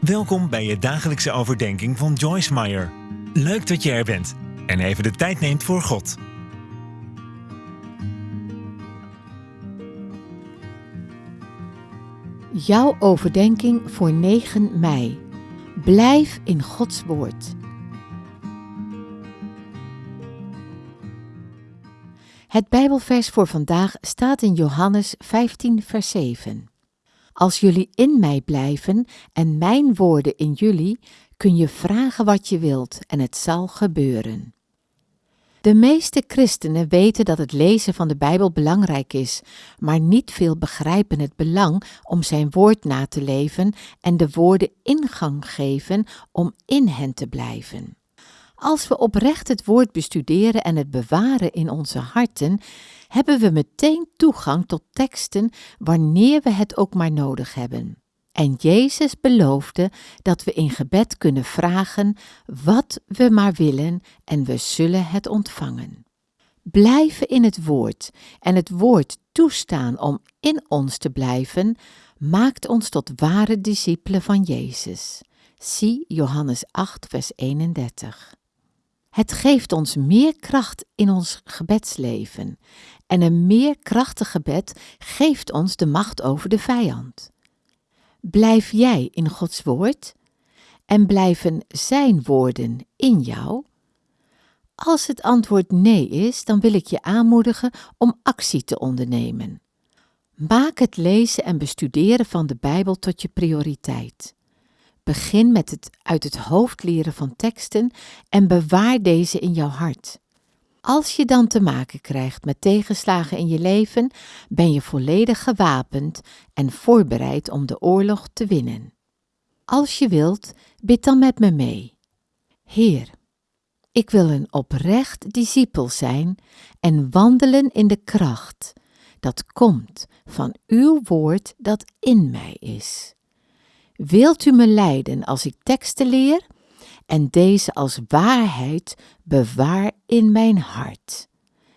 Welkom bij je dagelijkse overdenking van Joyce Meyer. Leuk dat je er bent en even de tijd neemt voor God. Jouw overdenking voor 9 mei. Blijf in Gods woord. Het Bijbelvers voor vandaag staat in Johannes 15, vers 7. Als jullie in mij blijven en mijn woorden in jullie, kun je vragen wat je wilt en het zal gebeuren. De meeste christenen weten dat het lezen van de Bijbel belangrijk is, maar niet veel begrijpen het belang om zijn woord na te leven en de woorden ingang geven om in hen te blijven. Als we oprecht het woord bestuderen en het bewaren in onze harten, hebben we meteen toegang tot teksten wanneer we het ook maar nodig hebben. En Jezus beloofde dat we in gebed kunnen vragen wat we maar willen en we zullen het ontvangen. Blijven in het woord en het woord toestaan om in ons te blijven, maakt ons tot ware discipelen van Jezus. Zie Johannes 8, vers 31. Het geeft ons meer kracht in ons gebedsleven en een meer krachtig gebed geeft ons de macht over de vijand. Blijf jij in Gods woord en blijven Zijn woorden in jou? Als het antwoord nee is, dan wil ik je aanmoedigen om actie te ondernemen. Maak het lezen en bestuderen van de Bijbel tot je prioriteit. Begin met het uit het hoofd leren van teksten en bewaar deze in jouw hart. Als je dan te maken krijgt met tegenslagen in je leven, ben je volledig gewapend en voorbereid om de oorlog te winnen. Als je wilt, bid dan met me mee. Heer, ik wil een oprecht discipel zijn en wandelen in de kracht dat komt van uw woord dat in mij is. Wilt u me leiden als ik teksten leer en deze als waarheid bewaar in mijn hart?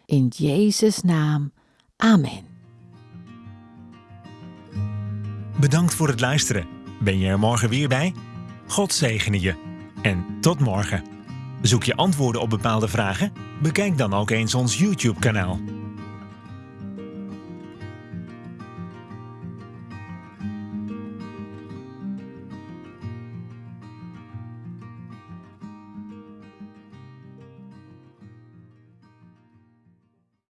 In Jezus' naam. Amen. Bedankt voor het luisteren. Ben je er morgen weer bij? God zegene je. En tot morgen. Zoek je antwoorden op bepaalde vragen? Bekijk dan ook eens ons YouTube-kanaal.